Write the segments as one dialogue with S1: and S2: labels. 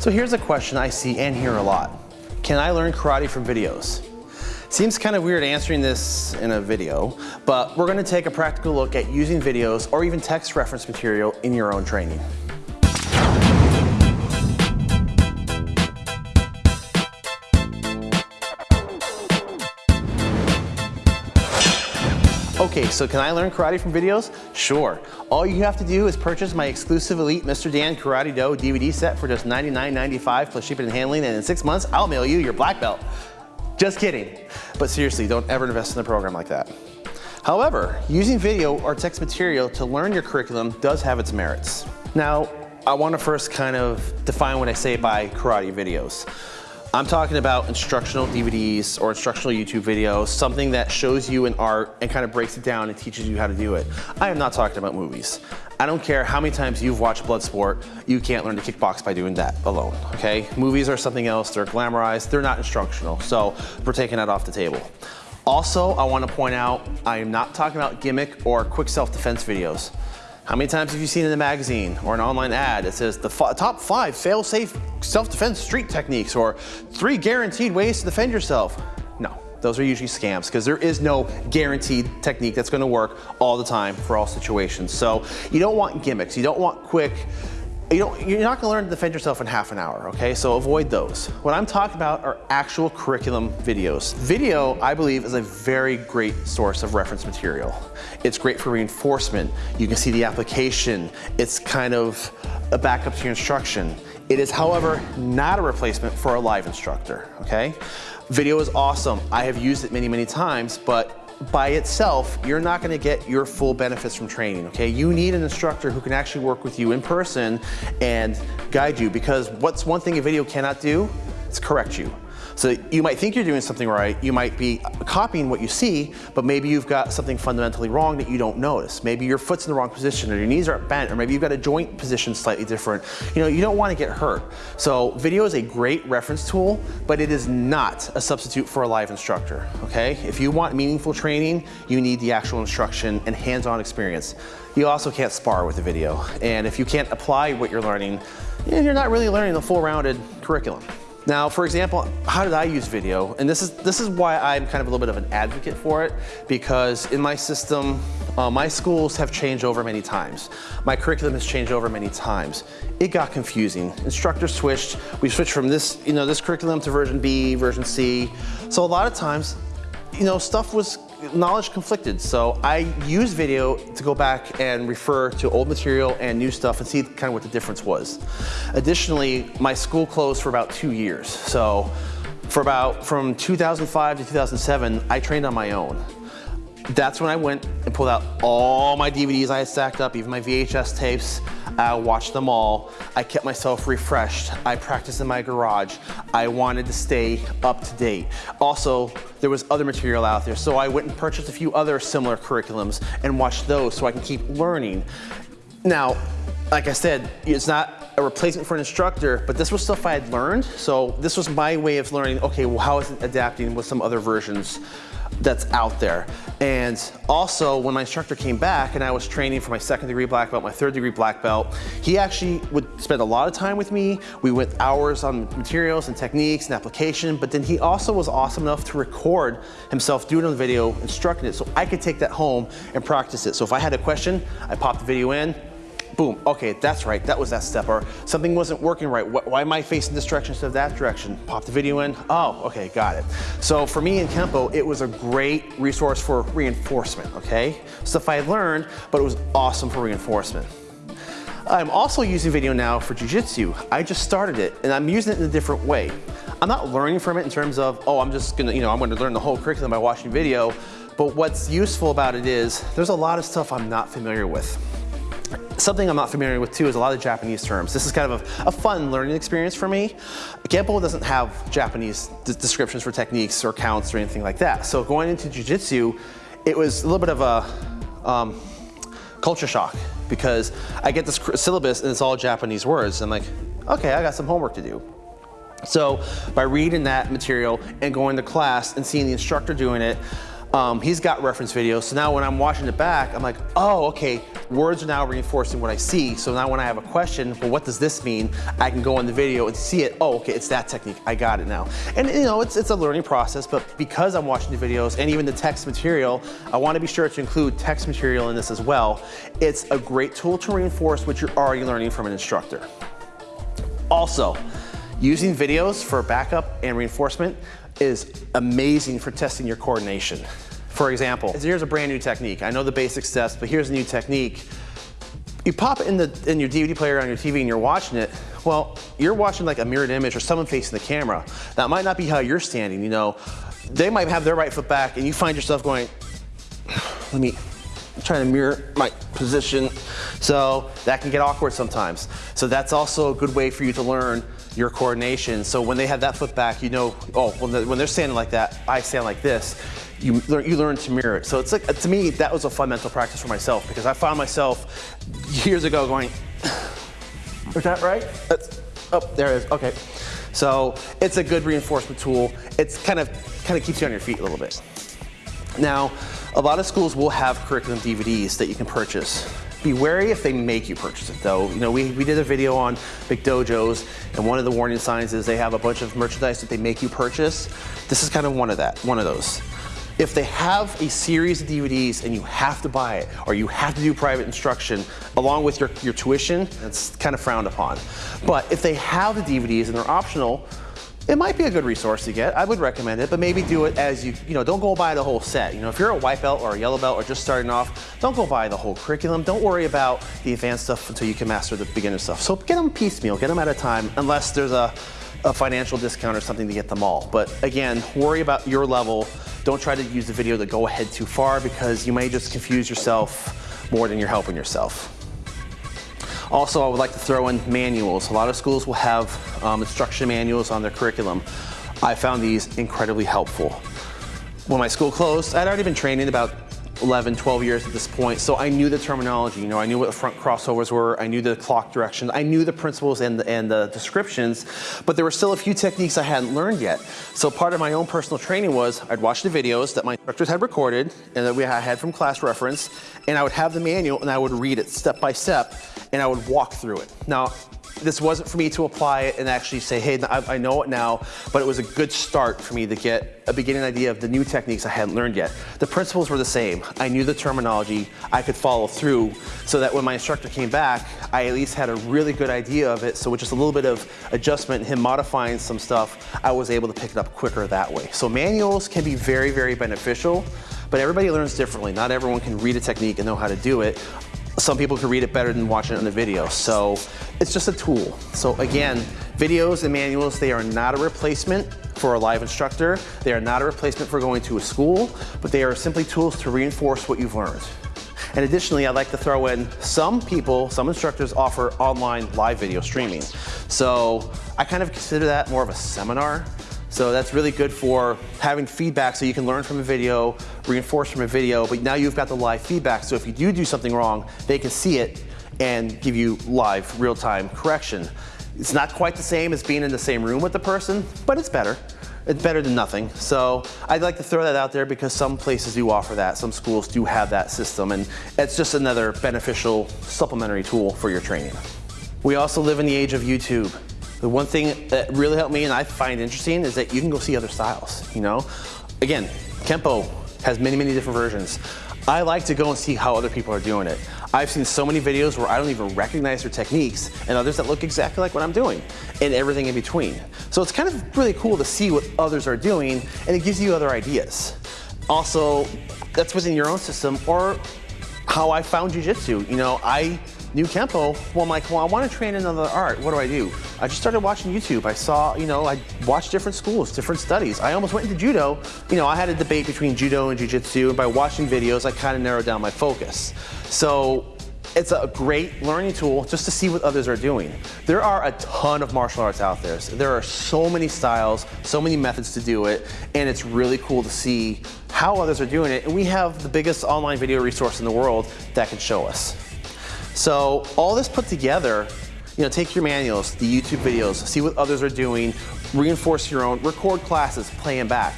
S1: So here's a question I see and hear a lot. Can I learn karate from videos? Seems kind of weird answering this in a video, but we're gonna take a practical look at using videos or even text reference material in your own training. Okay, so can I learn karate from videos? Sure. All you have to do is purchase my exclusive Elite Mr. Dan Karate Do DVD set for just $99.95 plus shipping and handling, and in six months, I'll mail you your black belt. Just kidding. But seriously, don't ever invest in a program like that. However, using video or text material to learn your curriculum does have its merits. Now, I want to first kind of define what I say by karate videos. I'm talking about instructional DVDs or instructional YouTube videos, something that shows you an art and kind of breaks it down and teaches you how to do it. I am not talking about movies. I don't care how many times you've watched Bloodsport, you can't learn to kickbox by doing that alone, okay? Movies are something else, they're glamorized, they're not instructional, so we're taking that off the table. Also, I wanna point out, I am not talking about gimmick or quick self-defense videos. How many times have you seen in a magazine or an online ad that says the top five fail-safe self-defense street techniques or three guaranteed ways to defend yourself? No, those are usually scams because there is no guaranteed technique that's gonna work all the time for all situations. So you don't want gimmicks, you don't want quick you don't, you're not gonna learn to defend yourself in half an hour, okay? So avoid those. What I'm talking about are actual curriculum videos. Video, I believe, is a very great source of reference material. It's great for reinforcement. You can see the application. It's kind of a backup to your instruction. It is, however, not a replacement for a live instructor, okay? Video is awesome. I have used it many, many times, but by itself, you're not gonna get your full benefits from training, okay? You need an instructor who can actually work with you in person and guide you because what's one thing a video cannot do? It's correct you. So you might think you're doing something right, you might be copying what you see, but maybe you've got something fundamentally wrong that you don't notice. Maybe your foot's in the wrong position or your knees are bent or maybe you've got a joint position slightly different. You know, you don't want to get hurt. So video is a great reference tool, but it is not a substitute for a live instructor, okay? If you want meaningful training, you need the actual instruction and hands-on experience. You also can't spar with a video. And if you can't apply what you're learning, eh, you're not really learning the full rounded curriculum. Now, for example, how did I use video? And this is, this is why I'm kind of a little bit of an advocate for it, because in my system, uh, my schools have changed over many times. My curriculum has changed over many times. It got confusing. Instructors switched. We switched from this, you know, this curriculum to version B, version C. So a lot of times, you know, stuff was knowledge conflicted. So I use video to go back and refer to old material and new stuff and see kind of what the difference was. Additionally, my school closed for about two years. So for about, from 2005 to 2007, I trained on my own. That's when I went and pulled out all my DVDs I had stacked up, even my VHS tapes. I watched them all. I kept myself refreshed. I practiced in my garage. I wanted to stay up to date. Also, there was other material out there, so I went and purchased a few other similar curriculums and watched those so I can keep learning. Now, like I said, it's not a replacement for an instructor, but this was stuff I had learned. So this was my way of learning, okay, well, how is it adapting with some other versions that's out there. And also when my instructor came back and I was training for my second degree black belt, my third degree black belt, he actually would spend a lot of time with me. We went hours on materials and techniques and application, but then he also was awesome enough to record himself doing the video, instructing it so I could take that home and practice it. So if I had a question, I popped the video in, boom, okay, that's right, that was that step, or something wasn't working right, why am I facing this direction instead of that direction? Pop the video in, oh, okay, got it. So for me in Kempo, it was a great resource for reinforcement, okay? Stuff I learned, but it was awesome for reinforcement. I'm also using video now for Jiu-Jitsu. I just started it, and I'm using it in a different way. I'm not learning from it in terms of, oh, I'm just gonna, you know, I'm gonna learn the whole curriculum by watching video, but what's useful about it is, there's a lot of stuff I'm not familiar with. Something I'm not familiar with too is a lot of Japanese terms. This is kind of a, a fun learning experience for me. Kempo doesn't have Japanese descriptions for techniques or counts or anything like that. So going into Jiu-Jitsu, it was a little bit of a um, culture shock because I get this syllabus and it's all Japanese words. I'm like, okay, I got some homework to do. So by reading that material and going to class and seeing the instructor doing it, Um, he's got reference videos, so now when I'm watching it back, I'm like, oh, okay, words are now reinforcing what I see. So now when I have a question, well, what does this mean? I can go in the video and see it. Oh, okay, it's that technique. I got it now. And you know, it's, it's a learning process, but because I'm watching the videos and even the text material, I want to be sure to include text material in this as well. It's a great tool to reinforce what you're already learning from an instructor. Also, using videos for backup and reinforcement is amazing for testing your coordination. For example, here's a brand new technique. I know the basic steps, but here's a new technique. You pop it in, the, in your DVD player on your TV and you're watching it, well, you're watching like a mirrored image or someone facing the camera. That might not be how you're standing, you know. They might have their right foot back and you find yourself going, let me try to mirror my position. So that can get awkward sometimes. So that's also a good way for you to learn your coordination. So when they have that foot back, you know, oh, when they're, when they're standing like that, I stand like this. You learn, you learn to mirror it. So it's like, to me, that was a fun mental practice for myself because I found myself years ago going, is that right? That's, oh, there it is, okay. So it's a good reinforcement tool. It's kind of, kind of keeps you on your feet a little bit. Now, a lot of schools will have curriculum DVDs that you can purchase. Be wary if they make you purchase it though. You know, we, we did a video on big dojos and one of the warning signs is they have a bunch of merchandise that they make you purchase. This is kind of one of that, one of those. If they have a series of DVDs and you have to buy it or you have to do private instruction along with your, your tuition, that's kind of frowned upon. But if they have the DVDs and they're optional, it might be a good resource to get. I would recommend it, but maybe do it as you, you know, don't go buy the whole set. You know, if you're a white belt or a yellow belt or just starting off, don't go buy the whole curriculum. Don't worry about the advanced stuff until you can master the beginner stuff. So get them piecemeal, get them at a time, unless there's a, a financial discount or something to get them all. But again, worry about your level. Don't try to use the video to go ahead too far because you may just confuse yourself more than you're helping yourself. Also, I would like to throw in manuals. A lot of schools will have um, instruction manuals on their curriculum. I found these incredibly helpful. When my school closed, I'd already been training about 11, 12 years at this point, so I knew the terminology. You know, I knew what the front crossovers were, I knew the clock directions, I knew the principles and the, and the descriptions, but there were still a few techniques I hadn't learned yet. So part of my own personal training was I'd watch the videos that my instructors had recorded and that we had from class reference, and I would have the manual and I would read it step by step, and I would walk through it. Now, this wasn't for me to apply it and actually say, hey, I, know it now, but it was a good start for me to get a beginning idea of the new techniques I hadn't learned yet. The principles were the same. I knew the terminology, I could follow through so that when my instructor came back, I at least had a really good idea of it. So with just a little bit of adjustment, him modifying some stuff, I was able to pick it up quicker that way. So manuals can be very, very beneficial, but everybody learns differently. Not everyone can read a technique and know how to do it some people can read it better than watching it on the video. So it's just a tool. So again, videos and manuals, they are not a replacement for a live instructor. They are not a replacement for going to a school, but they are simply tools to reinforce what you've learned. And additionally, I'd like to throw in some people, some instructors offer online live video streaming. So I kind of consider that more of a seminar so that's really good for having feedback so you can learn from a video, reinforce from a video, but now you've got the live feedback. So if you do do something wrong, they can see it and give you live, real-time correction. It's not quite the same as being in the same room with the person, but it's better. It's better than nothing. So I'd like to throw that out there because some places do offer that. Some schools do have that system and it's just another beneficial supplementary tool for your training. We also live in the age of YouTube. The one thing that really helped me and I find interesting is that you can go see other styles, you know? Again, Kempo has many, many different versions. I like to go and see how other people are doing it. I've seen so many videos where I don't even recognize their techniques and others that look exactly like what I'm doing and everything in between. So it's kind of really cool to see what others are doing and it gives you other ideas. Also, that's within your own system or how I found Jiu-Jitsu. You know, I knew Kempo, well, I'm like, well, I want to train another art. What do I do? I just started watching YouTube. I saw, you know, I watched different schools, different studies. I almost went into judo. You know, I had a debate between judo and jiu-jitsu, and by watching videos, I kind of narrowed down my focus. So it's a great learning tool just to see what others are doing. There are a ton of martial arts out there. So there are so many styles, so many methods to do it, and it's really cool to see how others are doing it. And we have the biggest online video resource in the world that can show us. So all this put together, you know, take your manuals, the YouTube videos, see what others are doing, reinforce your own, record classes, play them back.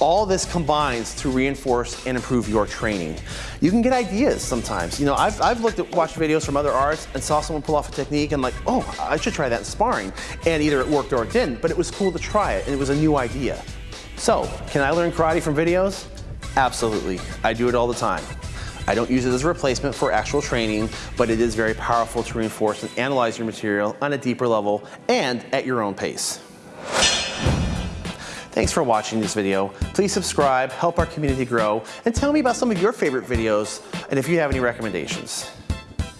S1: all this combines to reinforce and improve your training. You can get ideas sometimes. You know, I've, I've looked at, watched videos from other arts and saw someone pull off a technique and like, oh, I should try that in sparring. And either it worked or it didn't, but it was cool to try it and it was a new idea. So, can I learn karate from videos? Absolutely, I do it all the time. I don't use it as a replacement for actual training, but it is very powerful to reinforce and analyze your material on a deeper level and at your own pace. Thanks for watching this video. Please subscribe, help our community grow, and tell me about some of your favorite videos and if you have any recommendations.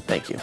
S1: Thank you.